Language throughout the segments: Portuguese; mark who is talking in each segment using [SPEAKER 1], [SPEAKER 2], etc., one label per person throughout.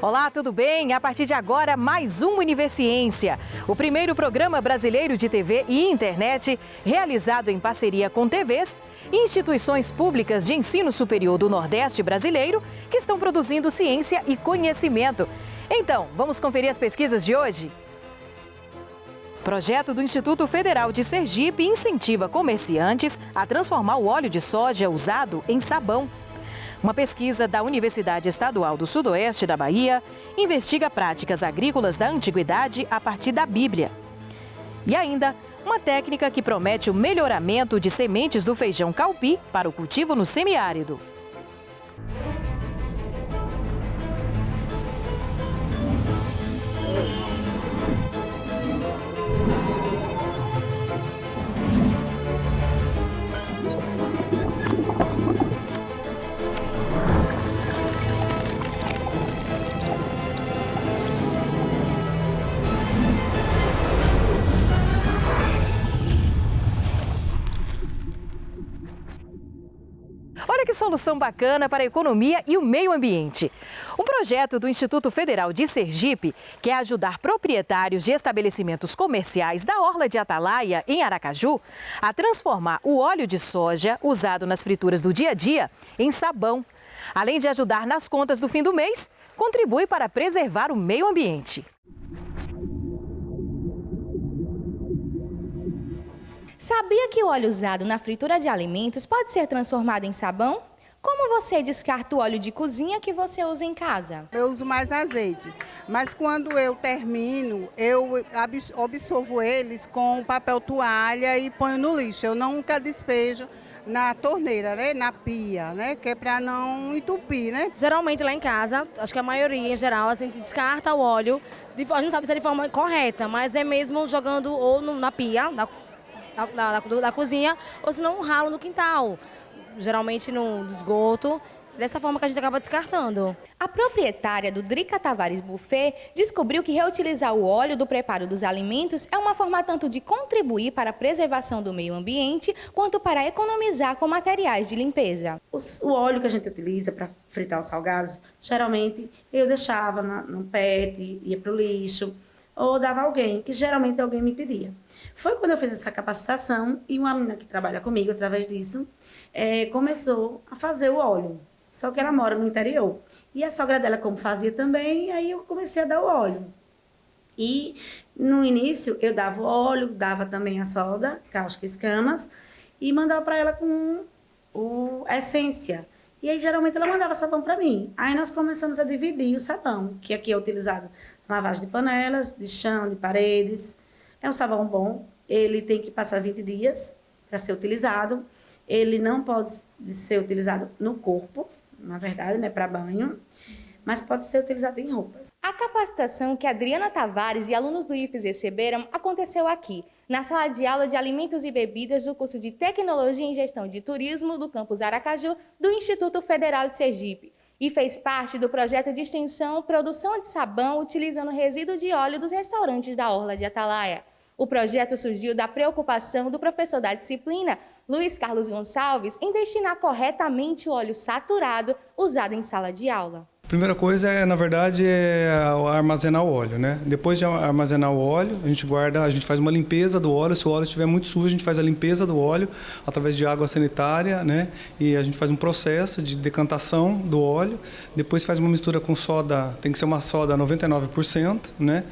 [SPEAKER 1] Olá, tudo bem? A partir de agora, mais um Universiência, o primeiro programa brasileiro de TV e internet realizado em parceria com TVs instituições públicas de ensino superior do Nordeste brasileiro que estão produzindo ciência e conhecimento. Então, vamos conferir as pesquisas de hoje? Projeto do Instituto Federal de Sergipe incentiva comerciantes a transformar o óleo de soja usado em sabão. Uma pesquisa da Universidade Estadual do Sudoeste da Bahia investiga práticas agrícolas da antiguidade a partir da Bíblia. E ainda, uma técnica que promete o melhoramento de sementes do feijão calpi para o cultivo no semiárido. Solução bacana para a economia e o meio ambiente. Um projeto do Instituto Federal de Sergipe quer ajudar proprietários de estabelecimentos comerciais da Orla de Atalaia, em Aracaju, a transformar o óleo de soja usado nas frituras do dia a dia em sabão. Além de ajudar nas contas do fim do mês, contribui para preservar o meio ambiente.
[SPEAKER 2] Sabia que o óleo usado na fritura de alimentos pode ser transformado em sabão? Como você descarta o óleo de cozinha que você usa em casa?
[SPEAKER 3] Eu uso mais azeite, mas quando eu termino, eu absorvo eles com papel toalha e ponho no lixo. Eu nunca despejo na torneira, né, na pia, né, que é para não entupir, né?
[SPEAKER 4] Geralmente lá em casa, acho que a maioria em geral, a gente descarta o óleo, a gente não sabe se é de forma correta, mas é mesmo jogando ou na pia, na da, da, da cozinha, ou se não um ralo no quintal, geralmente no esgoto. Dessa forma que a gente acaba descartando.
[SPEAKER 2] A proprietária do Drica Tavares Buffet descobriu que reutilizar o óleo do preparo dos alimentos é uma forma tanto de contribuir para a preservação do meio ambiente, quanto para economizar com materiais de limpeza.
[SPEAKER 5] O óleo que a gente utiliza para fritar os salgados, geralmente eu deixava no pet, ia para o lixo, ou dava alguém, que geralmente alguém me pedia. Foi quando eu fiz essa capacitação e uma menina que trabalha comigo através disso é, começou a fazer o óleo. Só que ela mora no interior. E a sogra dela, como fazia também, aí eu comecei a dar o óleo. E no início eu dava o óleo, dava também a soda, cáustica e escamas, e mandava para ela com o, a essência. E aí geralmente ela mandava sabão para mim. Aí nós começamos a dividir o sabão, que aqui é utilizado na lavagem de panelas, de chão, de paredes, é um sabão bom, ele tem que passar 20 dias para ser utilizado. Ele não pode ser utilizado no corpo, na verdade, né, para banho, mas pode ser utilizado em roupas.
[SPEAKER 2] A capacitação que Adriana Tavares e alunos do IFES receberam aconteceu aqui, na sala de aula de alimentos e bebidas do curso de Tecnologia em Gestão de Turismo do campus Aracaju do Instituto Federal de Sergipe e fez parte do projeto de extensão Produção de Sabão utilizando resíduo de óleo dos restaurantes da Orla de Atalaia. O projeto surgiu da preocupação do professor da disciplina, Luiz Carlos Gonçalves, em destinar corretamente o óleo saturado usado em sala de aula.
[SPEAKER 6] Primeira coisa é, na verdade, é armazenar o óleo, né? Depois de armazenar o óleo, a gente guarda, a gente faz uma limpeza do óleo. Se o óleo estiver muito sujo, a gente faz a limpeza do óleo através de água sanitária, né? E a gente faz um processo de decantação do óleo. Depois faz uma mistura com soda, tem que ser uma soda 99%, né?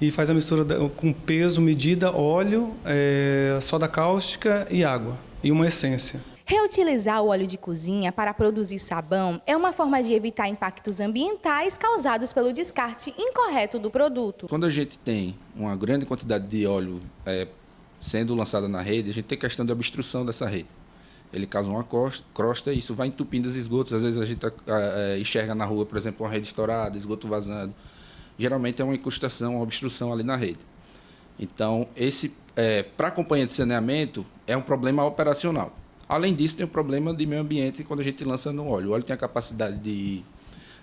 [SPEAKER 6] E faz a mistura com peso, medida, óleo, é, soda cáustica e água e uma essência.
[SPEAKER 2] Reutilizar o óleo de cozinha para produzir sabão é uma forma de evitar impactos ambientais causados pelo descarte incorreto do produto.
[SPEAKER 7] Quando a gente tem uma grande quantidade de óleo é, sendo lançada na rede, a gente tem questão de obstrução dessa rede. Ele causa uma crosta e isso vai entupindo os esgotos. Às vezes a gente é, enxerga na rua, por exemplo, uma rede estourada, esgoto vazando. Geralmente é uma incrustação, uma obstrução ali na rede. Então, esse é, para a companhia de saneamento é um problema operacional. Além disso, tem o problema de meio ambiente quando a gente lança no óleo. O óleo tem a capacidade de,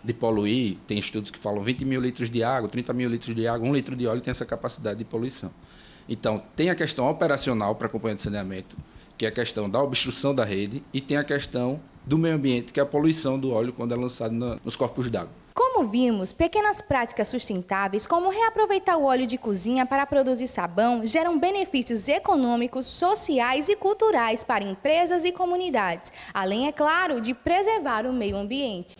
[SPEAKER 7] de poluir, tem estudos que falam 20 mil litros de água, 30 mil litros de água, um litro de óleo tem essa capacidade de poluição. Então, tem a questão operacional para a companhia de saneamento, que é a questão da obstrução da rede, e tem a questão do meio ambiente, que é a poluição do óleo quando é lançado na, nos corpos d'água.
[SPEAKER 2] Ouvimos, pequenas práticas sustentáveis, como reaproveitar o óleo de cozinha para produzir sabão, geram benefícios econômicos, sociais e culturais para empresas e comunidades, além, é claro, de preservar o meio ambiente.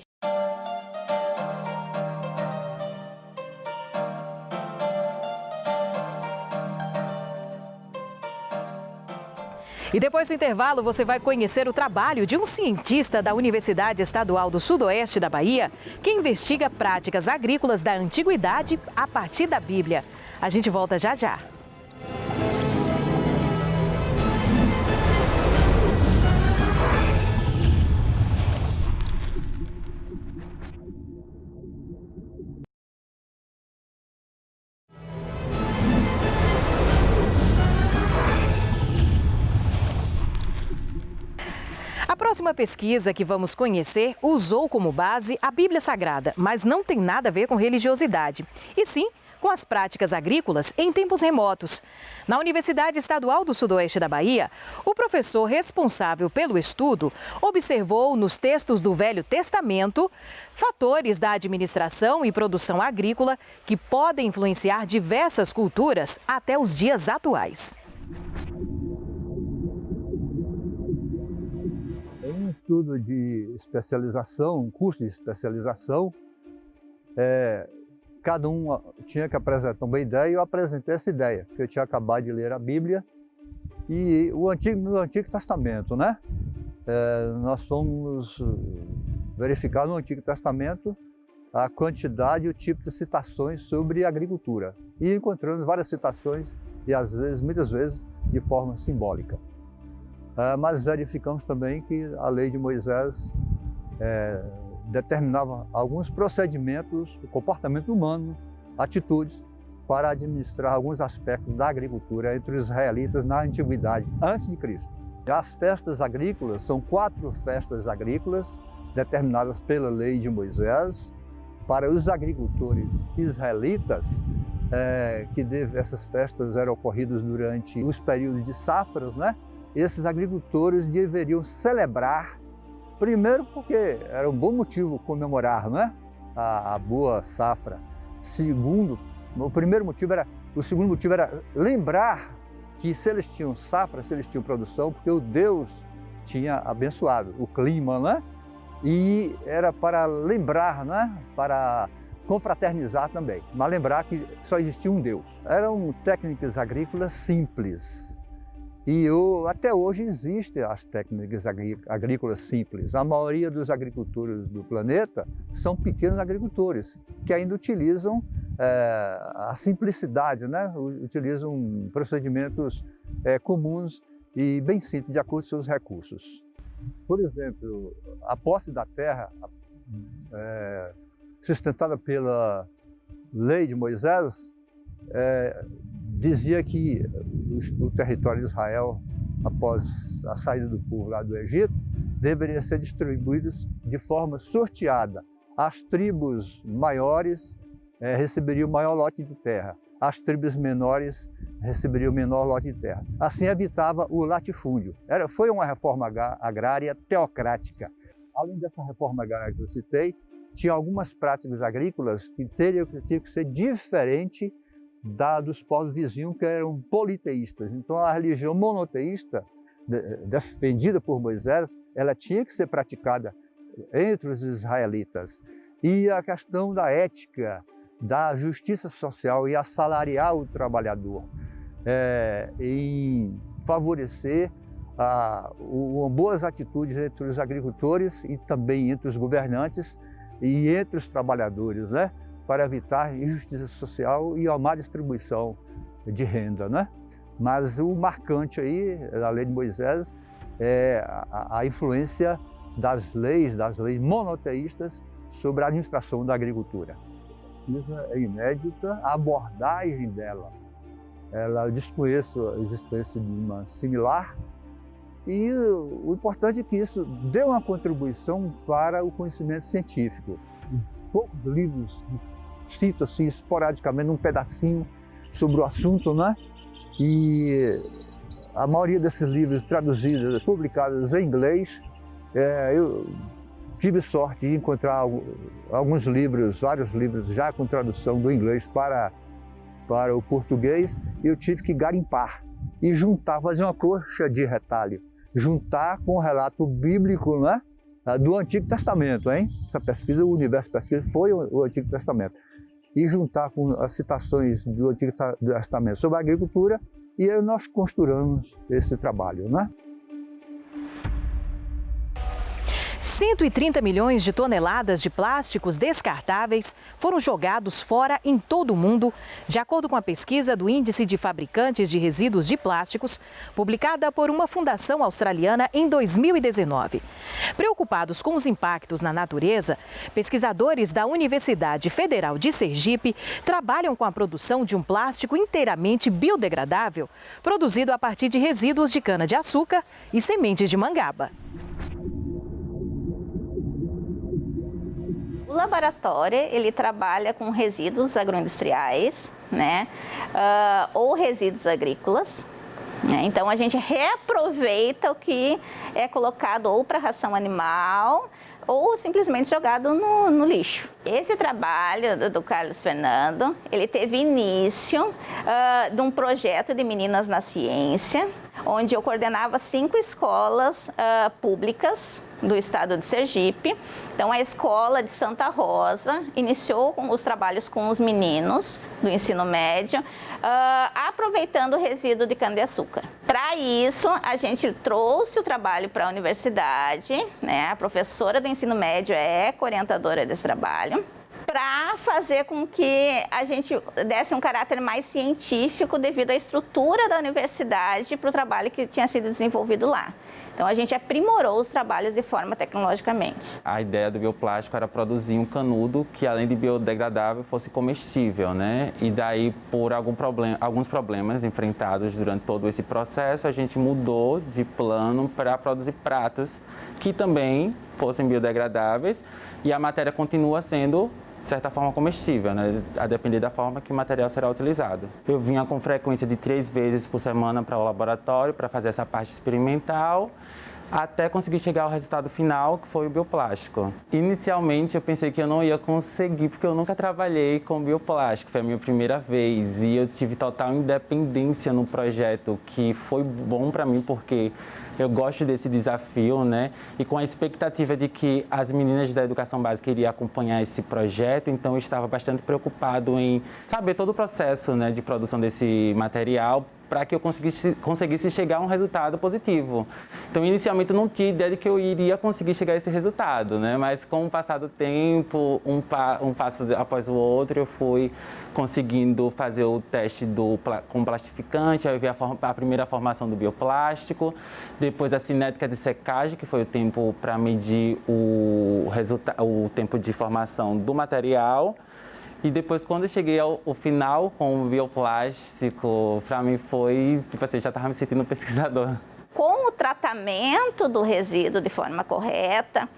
[SPEAKER 1] E depois do intervalo, você vai conhecer o trabalho de um cientista da Universidade Estadual do Sudoeste da Bahia, que investiga práticas agrícolas da antiguidade a partir da Bíblia. A gente volta já já. Próxima pesquisa que vamos conhecer usou como base a Bíblia Sagrada, mas não tem nada a ver com religiosidade, e sim com as práticas agrícolas em tempos remotos. Na Universidade Estadual do Sudoeste da Bahia, o professor responsável pelo estudo observou nos textos do Velho Testamento fatores da administração e produção agrícola que podem influenciar diversas culturas até os dias atuais.
[SPEAKER 8] Estudo de especialização, um curso de especialização, é, cada um tinha que apresentar uma ideia e eu apresentei essa ideia, porque eu tinha acabado de ler a Bíblia e o Antigo, no Antigo Testamento, né? É, nós fomos verificar no Antigo Testamento a quantidade e o tipo de citações sobre agricultura e encontramos várias citações e às vezes, muitas vezes, de forma simbólica. Ah, mas verificamos também que a lei de Moisés é, determinava alguns procedimentos, comportamento humano, atitudes para administrar alguns aspectos da agricultura entre os israelitas na antiguidade, antes de Cristo. As festas agrícolas são quatro festas agrícolas determinadas pela lei de Moisés para os agricultores israelitas, é, que deve, essas festas eram ocorridas durante os períodos de safras, né? Esses agricultores deveriam celebrar, primeiro porque era um bom motivo comemorar né? a, a boa safra. Segundo, o primeiro motivo era, o segundo motivo era lembrar que se eles tinham safra, se eles tinham produção, porque o Deus tinha abençoado o clima, né? E era para lembrar, né? Para confraternizar também, mas lembrar que só existia um Deus. Eram técnicas agrícolas simples, e até hoje existem as técnicas agrícolas simples. A maioria dos agricultores do planeta são pequenos agricultores que ainda utilizam é, a simplicidade, né? utilizam procedimentos é, comuns e bem simples, de acordo com seus recursos. Por exemplo, a posse da terra, é, sustentada pela lei de Moisés, dizia que o território de Israel, após a saída do povo lá do Egito, deveria ser distribuído de forma sorteada. As tribos maiores é, receberiam o maior lote de terra, as tribos menores receberiam o menor lote de terra. Assim evitava o latifúndio. Era, foi uma reforma agrária teocrática. Além dessa reforma agrária que eu citei, tinha algumas práticas agrícolas que teriam, teriam que ser diferentes da, dos povos vizinhos que eram politeístas. Então a religião monoteísta, defendida por Moisés, ela tinha que ser praticada entre os israelitas. E a questão da ética, da justiça social e assalariar o trabalhador, é, em favorecer a, o, boas atitudes entre os agricultores e também entre os governantes e entre os trabalhadores, né? Para evitar injustiça social e a má distribuição de renda. Né? Mas o marcante aí da lei de Moisés é a, a influência das leis, das leis monoteístas sobre a administração da agricultura. Isso é inédita, a abordagem dela, ela desconheço a existência de uma similar e o importante é que isso dê uma contribuição para o conhecimento científico. Poucos livros cito assim esporadicamente um pedacinho sobre o assunto, né? E a maioria desses livros traduzidos, publicados em inglês, é, eu tive sorte de encontrar alguns livros, vários livros já com tradução do inglês para, para o português, eu tive que garimpar e juntar, fazer uma coxa de retalho, juntar com o relato bíblico né, do Antigo Testamento. Hein? Essa pesquisa, o Universo Pesquisa, foi o Antigo Testamento. E juntar com as citações do Antigo Testamento sobre a agricultura, e aí nós costuramos esse trabalho. Né?
[SPEAKER 1] 130 milhões de toneladas de plásticos descartáveis foram jogados fora em todo o mundo, de acordo com a pesquisa do Índice de Fabricantes de Resíduos de Plásticos, publicada por uma fundação australiana em 2019. Preocupados com os impactos na natureza, pesquisadores da Universidade Federal de Sergipe trabalham com a produção de um plástico inteiramente biodegradável, produzido a partir de resíduos de cana-de-açúcar e sementes de mangaba.
[SPEAKER 9] O laboratório ele trabalha com resíduos agroindustriais, né, uh, ou resíduos agrícolas. Né? Então a gente reaproveita o que é colocado ou para ração animal ou simplesmente jogado no, no, lixo. Esse trabalho do, do, Carlos Fernando, ele teve início uh, de um projeto de Meninas na Ciência, onde eu coordenava cinco escolas uh, públicas do estado de Sergipe. Então, a escola de Santa Rosa iniciou os trabalhos com os meninos do ensino médio, uh, aproveitando o resíduo de cana-de-açúcar. Para isso, a gente trouxe o trabalho para a universidade, né? a professora do ensino médio é orientadora desse trabalho para fazer com que a gente desse um caráter mais científico devido à estrutura da universidade para o trabalho que tinha sido desenvolvido lá. Então a gente aprimorou os trabalhos de forma tecnologicamente.
[SPEAKER 10] A ideia do bioplástico era produzir um canudo que além de biodegradável fosse comestível, né? E daí por algum problema, alguns problemas enfrentados durante todo esse processo, a gente mudou de plano para produzir pratos que também fossem biodegradáveis e a matéria continua sendo de certa forma comestível, né? a depender da forma que o material será utilizado. Eu vinha com frequência de três vezes por semana para o laboratório para fazer essa parte experimental até conseguir chegar ao resultado final, que foi o bioplástico. Inicialmente eu pensei que eu não ia conseguir, porque eu nunca trabalhei com bioplástico, foi a minha primeira vez e eu tive total independência no projeto, que foi bom para mim porque eu gosto desse desafio, né? E com a expectativa de que as meninas da educação básica iriam acompanhar esse projeto, então eu estava bastante preocupado em saber todo o processo né, de produção desse material para que eu conseguisse, conseguisse chegar a um resultado positivo. Então, inicialmente, eu não tinha ideia de que eu iria conseguir chegar a esse resultado, né? Mas com o passar do tempo, um, pa, um passo após o outro, eu fui conseguindo fazer o teste do, com plastificante, aí eu vi a, a primeira formação do bioplástico, depois a cinética de secagem, que foi o tempo para medir o, o tempo de formação do material, e depois, quando eu cheguei ao, ao final com o bioplástico, para mim foi, tipo assim, já estava me sentindo pesquisador.
[SPEAKER 9] Com o tratamento do resíduo de forma correta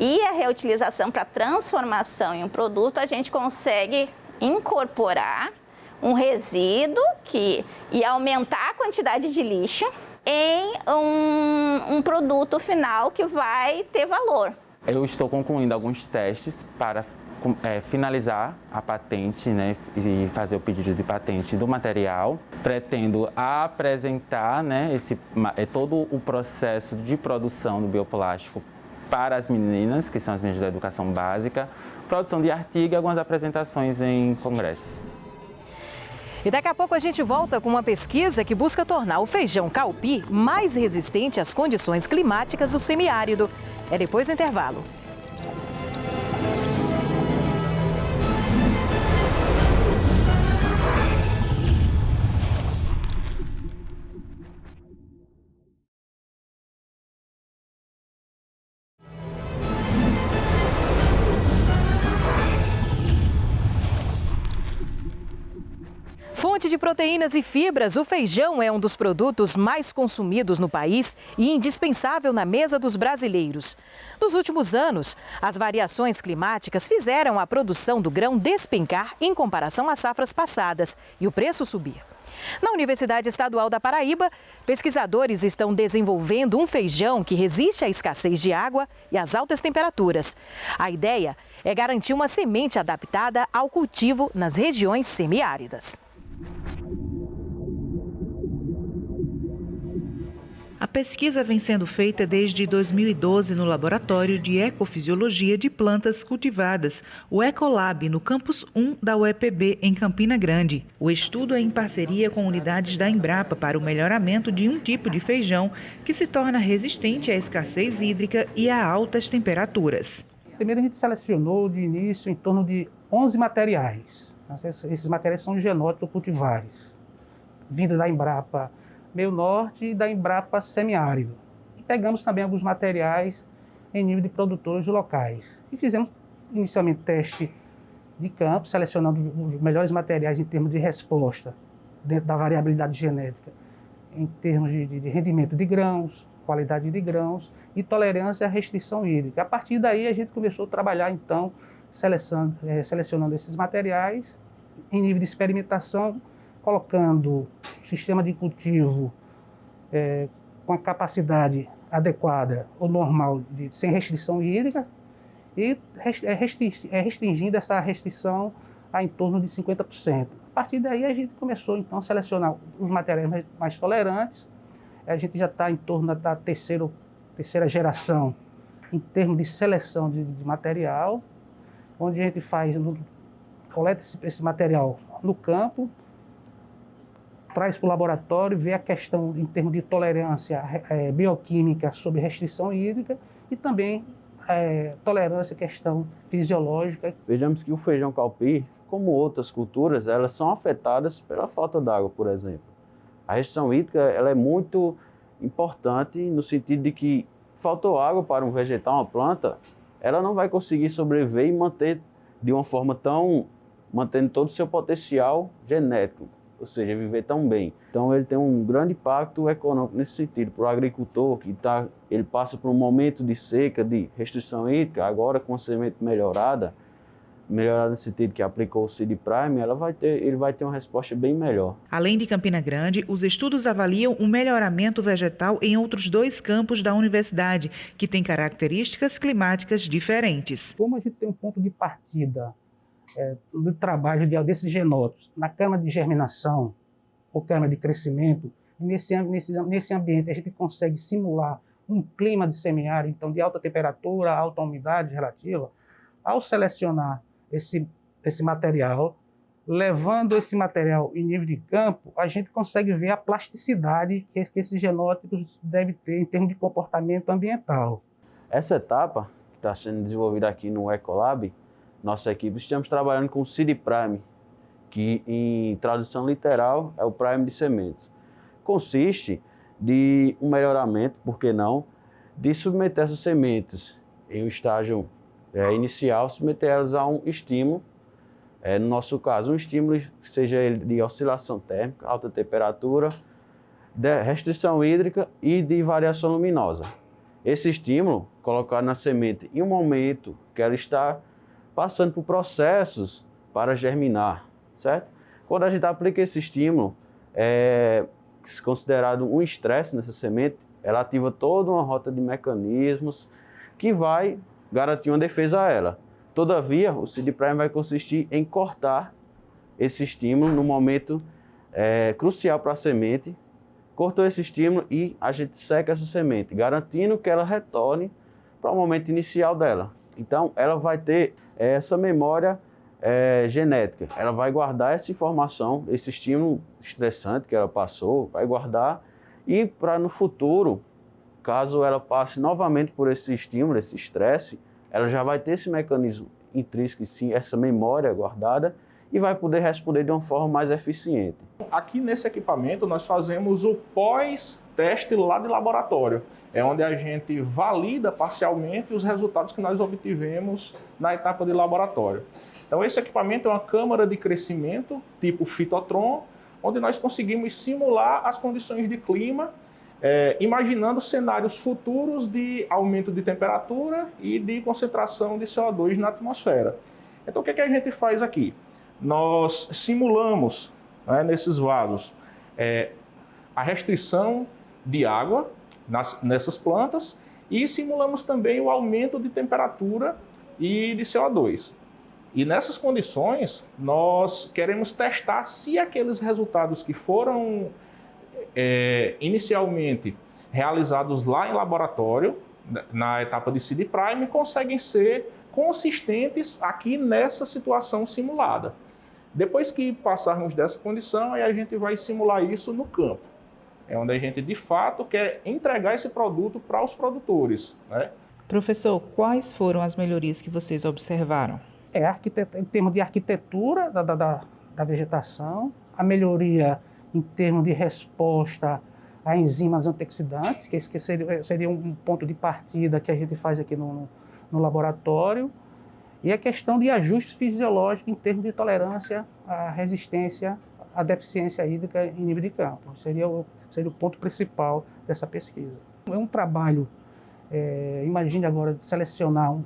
[SPEAKER 9] e a reutilização para transformação em um produto, a gente consegue incorporar um resíduo que ia aumentar a quantidade de lixo em um, um produto final que vai ter valor.
[SPEAKER 10] Eu estou concluindo alguns testes para é, finalizar a patente né, e fazer o pedido de patente do material. Pretendo apresentar né, esse, é, todo o processo de produção do bioplástico para as meninas, que são as meninas da educação básica, produção de artigo e algumas apresentações em congressos.
[SPEAKER 1] E daqui a pouco a gente volta com uma pesquisa que busca tornar o feijão calpi mais resistente às condições climáticas do semiárido. É depois do intervalo. De proteínas e fibras, o feijão é um dos produtos mais consumidos no país e indispensável na mesa dos brasileiros. Nos últimos anos, as variações climáticas fizeram a produção do grão despencar em comparação às safras passadas e o preço subir. Na Universidade Estadual da Paraíba, pesquisadores estão desenvolvendo um feijão que resiste à escassez de água e às altas temperaturas. A ideia é garantir uma semente adaptada ao cultivo nas regiões semiáridas.
[SPEAKER 11] A pesquisa vem sendo feita desde 2012 no Laboratório de Ecofisiologia de Plantas Cultivadas, o Ecolab, no campus 1 da UEPB, em Campina Grande. O estudo é em parceria com unidades da Embrapa para o melhoramento de um tipo de feijão que se torna resistente à escassez hídrica e a altas temperaturas.
[SPEAKER 12] Primeiro a gente selecionou de início em torno de 11 materiais. Esses materiais são genótipos cultivares, vindo da Embrapa, meio norte e da Embrapa semiárido. E pegamos também alguns materiais em nível de produtores locais. E fizemos inicialmente teste de campo, selecionando os melhores materiais em termos de resposta, dentro da variabilidade genética, em termos de, de rendimento de grãos, qualidade de grãos e tolerância à restrição hídrica. A partir daí a gente começou a trabalhar então selecionando, é, selecionando esses materiais em nível de experimentação, colocando sistema de cultivo é, com a capacidade adequada ou normal, de, sem restrição hídrica, e é, é restringindo essa restrição a em torno de 50%. A partir daí a gente começou então a selecionar os materiais mais, mais tolerantes, a gente já está em torno da terceira, terceira geração em termos de seleção de, de material, onde a gente faz, coleta esse, esse material no campo, traz para o laboratório, vê a questão em termos de tolerância é, bioquímica sobre restrição hídrica e também é, tolerância questão fisiológica.
[SPEAKER 13] Vejamos que o feijão calpi, como outras culturas, elas são afetadas pela falta d'água, por exemplo. A restrição hídrica ela é muito importante no sentido de que faltou água para um vegetal, uma planta, ela não vai conseguir sobreviver e manter de uma forma tão mantendo todo o seu potencial genético ou seja, viver tão bem. Então ele tem um grande impacto econômico nesse sentido. Para o agricultor que tá, ele passa por um momento de seca, de restrição hídrica, agora com a semente melhorada, melhorada no sentido que aplicou o Seed Prime, ela vai ter, ele vai ter uma resposta bem melhor.
[SPEAKER 11] Além de Campina Grande, os estudos avaliam o melhoramento vegetal em outros dois campos da universidade, que têm características climáticas diferentes.
[SPEAKER 12] Como a gente tem um ponto de partida é, do trabalho de, desses genótipos na cama de germinação ou cama de crescimento, nesse, nesse, nesse ambiente a gente consegue simular um clima de semiárido, então de alta temperatura, alta umidade relativa, ao selecionar esse, esse material, levando esse material em nível de campo, a gente consegue ver a plasticidade que, esses genótipos devem ter em termos de comportamento ambiental.
[SPEAKER 13] Essa etapa que está sendo desenvolvida aqui no Ecolab, nossa equipe, estamos trabalhando com o Seed Prime, que em tradução literal é o Prime de sementes. Consiste de um melhoramento, por que não, de submeter essas sementes em um estágio é, inicial, submeter elas a um estímulo, é, no nosso caso, um estímulo seja ele de oscilação térmica, alta temperatura, restrição hídrica e de variação luminosa. Esse estímulo, colocado na semente em um momento que ela está passando por processos para germinar, certo? Quando a gente aplica esse estímulo, é considerado um estresse nessa semente, ela ativa toda uma rota de mecanismos que vai garantir uma defesa a ela. Todavia, o seed prime vai consistir em cortar esse estímulo no momento é, crucial para a semente, cortou esse estímulo e a gente seca essa semente, garantindo que ela retorne para o momento inicial dela. Então, ela vai ter essa memória é, genética. Ela vai guardar essa informação, esse estímulo estressante que ela passou, vai guardar e para no futuro, caso ela passe novamente por esse estímulo, esse estresse, ela já vai ter esse mecanismo intrínseco, sim, essa memória guardada e vai poder responder de uma forma mais eficiente.
[SPEAKER 14] Aqui nesse equipamento nós fazemos o pós-teste lá de laboratório é onde a gente valida parcialmente os resultados que nós obtivemos na etapa de laboratório. Então esse equipamento é uma câmara de crescimento tipo Fitotron, onde nós conseguimos simular as condições de clima, é, imaginando cenários futuros de aumento de temperatura e de concentração de CO2 na atmosfera. Então o que, é que a gente faz aqui? Nós simulamos né, nesses vasos é, a restrição de água nas, nessas plantas e simulamos também o aumento de temperatura e de CO2. E nessas condições, nós queremos testar se aqueles resultados que foram é, inicialmente realizados lá em laboratório, na etapa de seed prime, conseguem ser consistentes aqui nessa situação simulada. Depois que passarmos dessa condição, aí a gente vai simular isso no campo. É onde a gente, de fato, quer entregar esse produto para os produtores. Né?
[SPEAKER 11] Professor, quais foram as melhorias que vocês observaram?
[SPEAKER 12] É, em termos de arquitetura da, da, da vegetação, a melhoria em termos de resposta a enzimas antioxidantes, que esse seria, seria um ponto de partida que a gente faz aqui no, no laboratório, e a questão de ajustes fisiológicos em termos de tolerância à resistência à deficiência hídrica em nível de campo. Seria o, seria o ponto principal dessa pesquisa. É um trabalho, é, imagine agora, de selecionar um,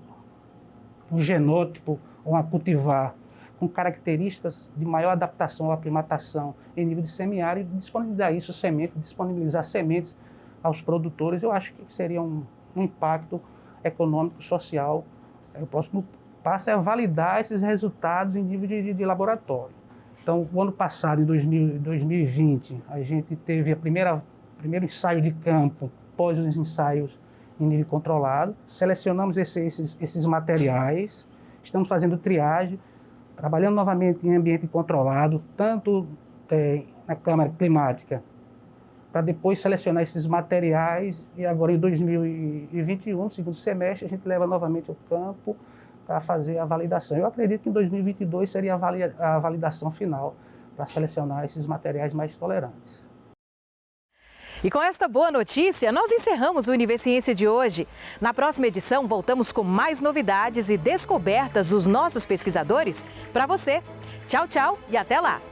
[SPEAKER 12] um genótipo a cultivar com características de maior adaptação à aclimatação em nível de semiárido, disponibilizar isso, semente, disponibilizar sementes aos produtores, eu acho que seria um, um impacto econômico, social. O próximo passo é validar esses resultados em nível de, de, de laboratório. Então, o ano passado, em 2000, 2020, a gente teve a primeira primeiro ensaio de campo pós os ensaios em nível controlado. Selecionamos esses, esses materiais, estamos fazendo triagem, trabalhando novamente em ambiente controlado, tanto é, na câmara climática para depois selecionar esses materiais e agora em 2021, segundo semestre, a gente leva novamente ao campo para fazer a validação. Eu acredito que em 2022 seria a validação final para selecionar esses materiais mais tolerantes.
[SPEAKER 1] E com esta boa notícia, nós encerramos o Universiência de hoje. Na próxima edição, voltamos com mais novidades e descobertas dos nossos pesquisadores para você. Tchau, tchau e até lá!